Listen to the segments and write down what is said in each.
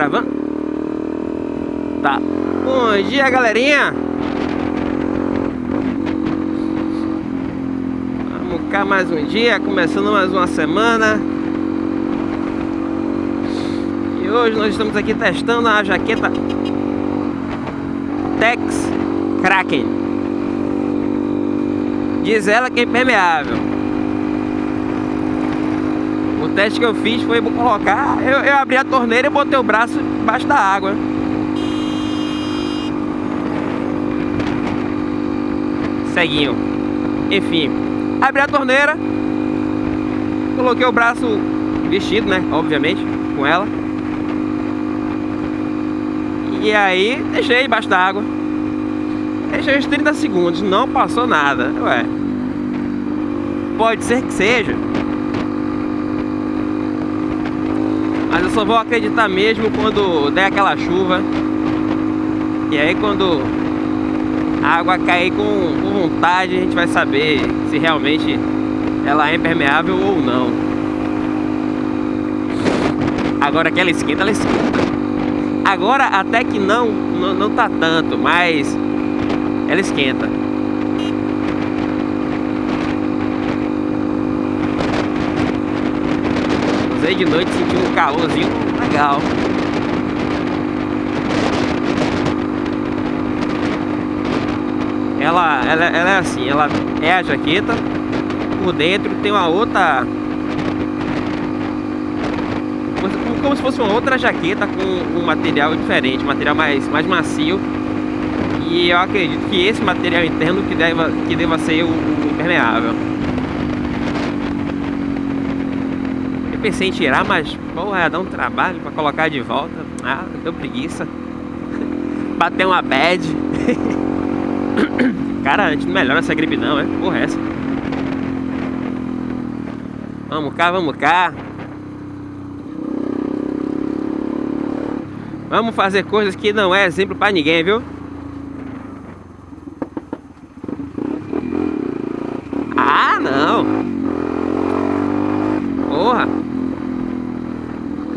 gravando? Tá. Bom dia, galerinha. Vamos cá mais um dia, começando mais uma semana. E hoje nós estamos aqui testando a jaqueta Tex Kraken. Diz ela que é impermeável. Teste que eu fiz foi colocar, eu, eu abri a torneira e botei o braço embaixo da água. Ceguinho. Enfim, abri a torneira, coloquei o braço vestido, né? Obviamente, com ela. E aí, deixei embaixo da água. Deixei uns 30 segundos, não passou nada. Ué, pode ser que seja. Eu só vou acreditar mesmo quando der aquela chuva. E aí quando a água cair com, com vontade, a gente vai saber se realmente ela é impermeável ou não. Agora que ela esquenta, ela esquenta. Agora até que não, não, não tá tanto, mas ela esquenta. Usei de noite, senti um calorzinho legal. Ela, ela, ela é assim, ela é a jaqueta, por dentro tem uma outra como se fosse uma outra jaqueta com um material diferente, material mais, mais macio e eu acredito que esse material interno que deva, que deva ser o, o impermeável. Pensei em tirar, mas porra, dar um trabalho para colocar de volta. Ah, deu preguiça. Bater uma bad. Cara, a gente não melhora essa gripe não, é? Porra, é essa. Vamos cá, vamos cá. Vamos fazer coisas que não é exemplo para ninguém, viu? não. Porra.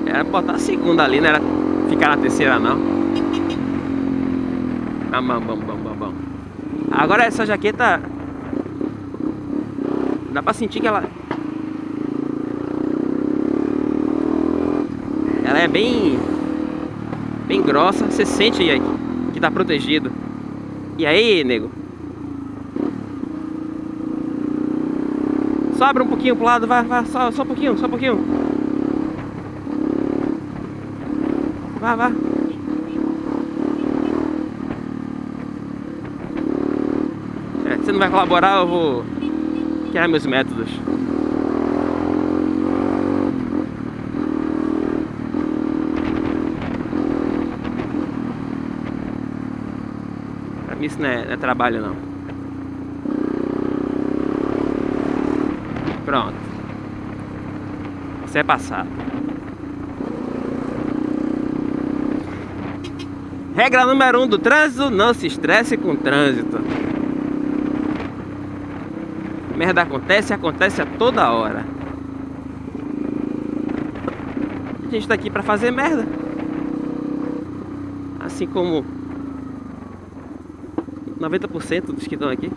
Era botar a segunda ali, não era ficar na terceira não. Bam, bam, bam, bam, bam. Agora essa jaqueta... Dá pra sentir que ela... Ela é bem... Bem grossa. Você sente aí que tá protegido. E aí, nego? Só abre um pouquinho pro lado, vai, vai, só, só um pouquinho, só um pouquinho. Vai, vai. É, se não vai colaborar, eu vou criar meus métodos. Pra mim isso não é, não é trabalho não. Pronto. Você é passado. Regra número um do trânsito, não se estresse com o trânsito. Merda acontece, acontece a toda hora. A gente tá aqui pra fazer merda. Assim como 90% dos que estão aqui.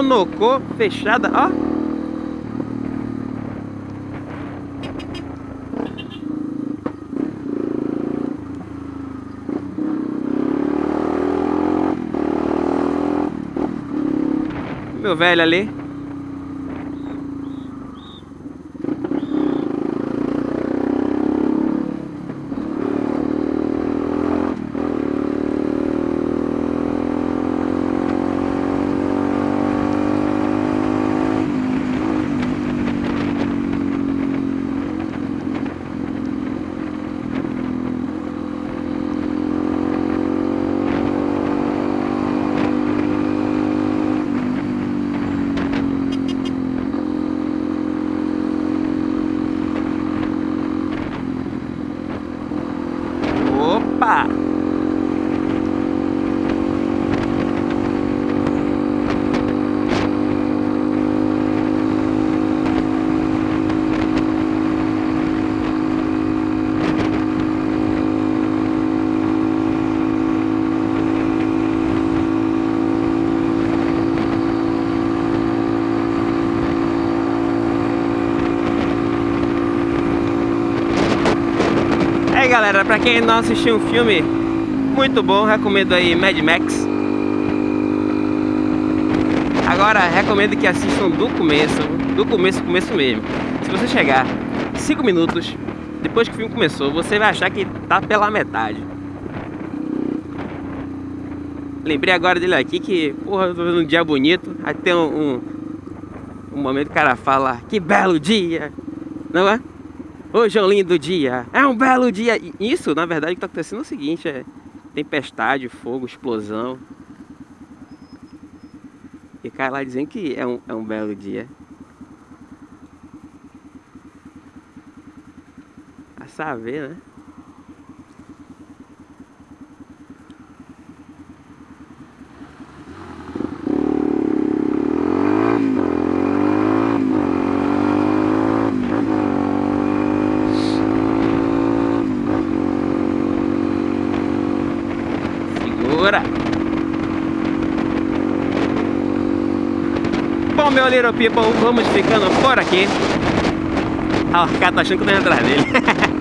Bonocô fechada, ó. Meu velho ali. Galera, pra quem não assistiu um filme muito bom, recomendo aí Mad Max. Agora, recomendo que assistam do começo, do começo, começo mesmo. Se você chegar 5 minutos depois que o filme começou, você vai achar que tá pela metade. Lembrei agora dele aqui que, porra, eu tô vendo um dia bonito. Aí tem um, um, um momento que o cara fala, que belo dia, não é? Hoje é um lindo dia, é um belo dia. Isso, na verdade, que tá acontecendo é o seguinte, é tempestade, fogo, explosão. E cara lá dizendo que é um, é um belo dia. A saber, né? Bom, meu little people, vamos ficando por aqui. Ah, o cara tá achando que eu tô atrás dele.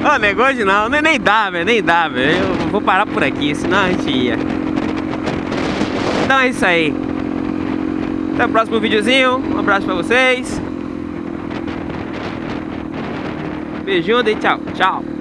Oh, negócio não, nem, nem dá, velho, nem dá, velho. Eu vou parar por aqui, senão a gente ia. Então é isso aí. Até o próximo videozinho. Um abraço pra vocês. Beijinho e tchau. Tchau.